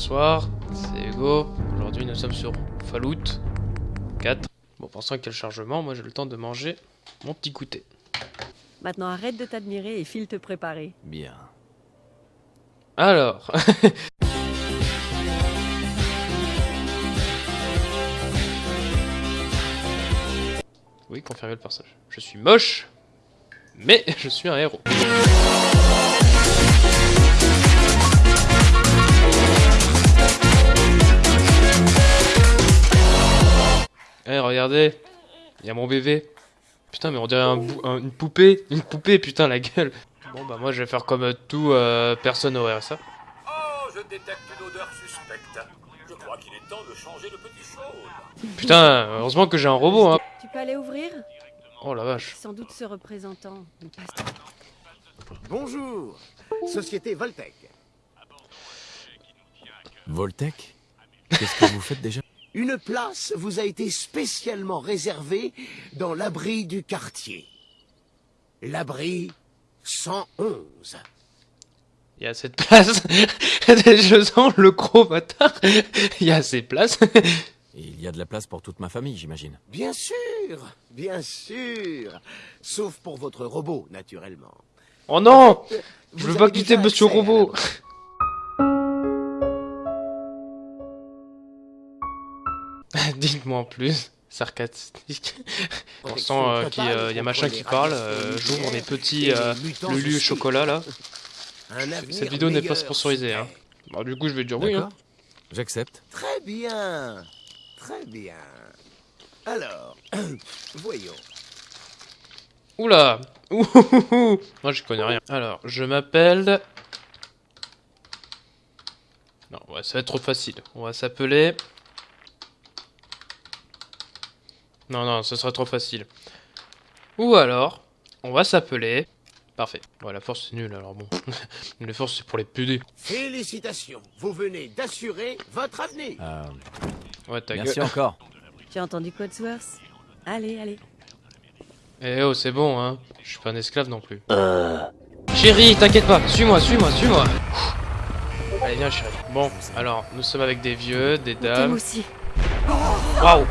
bonsoir, c'est Hugo. Aujourd'hui nous sommes sur Fallout 4. Bon, pensant qu'il y a le chargement, moi j'ai le temps de manger mon petit goûter. Maintenant arrête de t'admirer et file te préparer. Bien. Alors, oui, confirmer le personnage. Je suis moche, mais je suis un héros. Eh, regardez, il y a mon bébé. Putain, mais on dirait un une poupée, une poupée, putain, la gueule. Bon, bah moi je vais faire comme euh, tout euh, personne au RSA. Oh, je détecte une odeur suspecte. Je crois qu'il est temps de changer de petit chose. Putain, heureusement que j'ai un robot, hein. Tu peux aller ouvrir? Oh la vache. Sans doute ce représentant. Bonjour, Société Voltec. Voltec? Qu'est-ce que vous faites déjà? Une place vous a été spécialement réservée dans l'abri du quartier. L'abri 111. Il y a de place. je sens le gros bâtard. Il y a assez de place. Il y a de la place pour toute ma famille, j'imagine. Bien sûr, bien sûr. Sauf pour votre robot, naturellement. Oh non Je Vous veux pas quitter Monsieur Robot. Dites-moi en plus. Sarcastique. On sent euh, qu'il y a- il y a machin qui parle. euh, J'ouvre mes petits euh, Lulu chocolat là. Cette vidéo n'est pas sponsorisée. Hein. Bah, du coup, je vais dire oui. Hein. J'accepte. Très bien, très bien. Alors, voyons. Oula Ouhouhou Moi, je connais rien. Alors, je m'appelle... Non, ouais, ça va être trop facile. On va s'appeler... Non, non, ce sera trop facile. Ou alors, on va s'appeler... Parfait. Ouais, la force, c'est nul, alors bon. Les forces, c'est pour les PD. Félicitations, vous venez d'assurer votre avenir. Euh, Ouais, ta merci gueule. encore. J'ai entendu Codsworth. Allez, allez. Eh oh, c'est bon, hein. Je suis pas un esclave non plus. Chérie, t'inquiète pas. Suis-moi, suis-moi, suis-moi. Allez, viens, chérie. Bon, alors, nous sommes avec des vieux, des dames. aussi. Waouh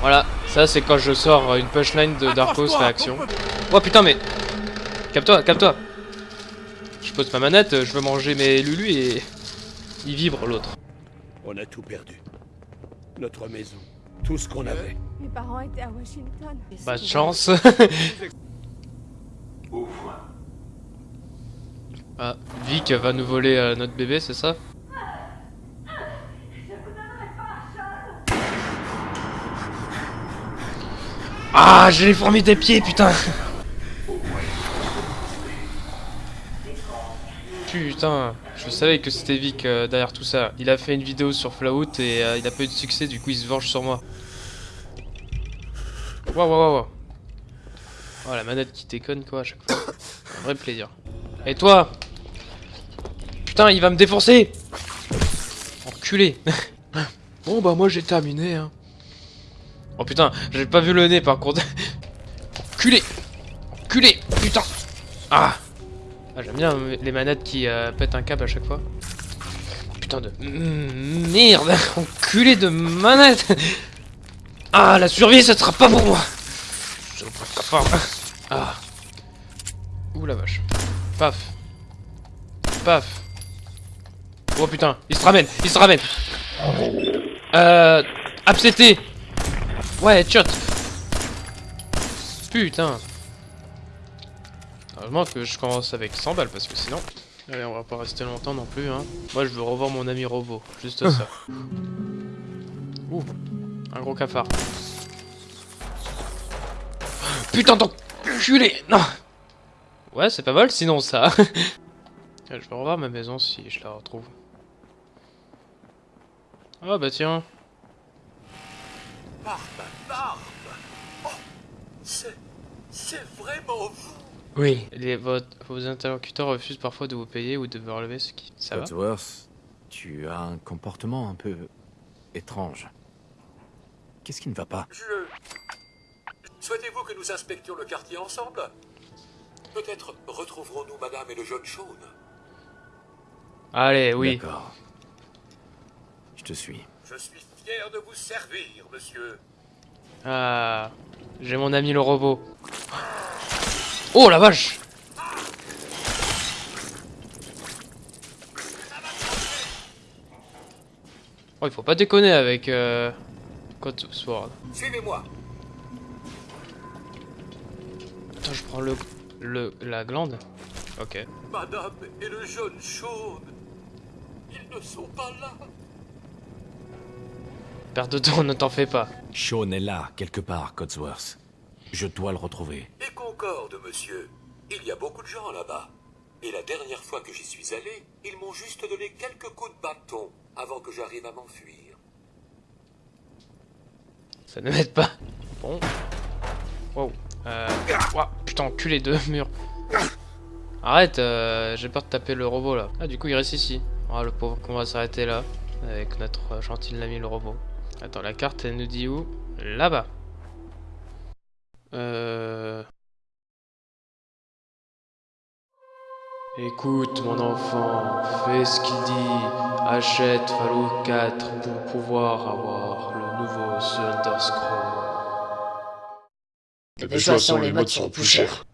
Voilà, ça c'est quand je sors une punchline de Darkos réaction. Oh putain mais... Capte-toi, capte-toi Je pose ma manette, je veux manger mes Lulu et... Il vibre l'autre. On a tout perdu. Notre maison, tout ce qu'on avait. Mes parents étaient à Washington. Pas de chance. ah, Vic va nous voler euh, notre bébé, c'est ça? Ah, j'ai les fourmis des pieds, putain Putain, je savais que c'était Vic euh, derrière tout ça. Il a fait une vidéo sur Flout et euh, il a pas eu de succès, du coup il se venge sur moi. Waouh, waouh, waouh. Oh, la manette qui déconne quoi à chaque fois. Un vrai plaisir. Et toi? Putain, il va me défoncer Enculé Bon bah moi j'ai terminé hein. Oh putain, j'ai pas vu le nez par contre. Enculé Enculé Putain Ah Ah, J'aime bien les manettes qui euh, pètent un câble à chaque fois. Putain de... Merde Enculé de manette Ah, la survie, ça sera pas pour moi. Ah. Ouh la vache. Paf. Paf. Oh putain, il se ramène, il se ramène. Euh... Abcété Ouais, shot Putain Heureusement que je commence avec 100 balles parce que sinon... Allez, on va pas rester longtemps non plus, hein. Moi, je veux revoir mon ami robot. Juste ça. Ouh. Un gros cafard. Putain d'enculé Non Ouais, c'est pas mal sinon ça. je vais revoir ma maison si je la retrouve. Ah bah tiens. Barbe, barbe. Oh, c'est, c'est vraiment vous. Oui. Les, votre- vos interlocuteurs refusent parfois de vous payer ou de vous relever ce qui... Ça tu as un comportement un peu étrange. Qu'est-ce qui ne va pas? Je... Souhaitez-vous que nous inspections le quartier ensemble? Peut-être retrouverons-nous Madame et le jeune Shaun. Allez, oui. D'accord. Je te suis. Je suis fier de vous servir, monsieur. Ah, j'ai mon ami le robot. Oh la vache Oh, il faut pas déconner avec euh, Code Sword. Suivez-moi. Attends, je prends le, le la glande. Ok. Madame et le jeune Sean. Ils ne sont pas là. Perte de temps, ne t'en fais pas. Sean est là, quelque part, Codsworth. Je dois le retrouver. Et Concorde, monsieur. Il y a beaucoup de gens là-bas. Et la dernière fois que j'y suis allé, ils m'ont juste donné quelques coups de bâton avant que j'arrive à m'enfuir. Ça ne m'aide pas. Bon. Wow. Euh... ouah, putain, enculé deux murs. Arrête, euh, j'ai peur de taper le robot là. Ah, du coup, il reste ici. Ah, le pauvre qu'on va s'arrêter là. Avec notre euh, gentil ami le robot. Attends, la carte, elle nous dit où? Là-bas. Euh... Écoute mon enfant, fais ce qu'il dit. Achète Fallout 4 pour pouvoir avoir le nouveau Thunder Scroll. De les modes sont plus chers.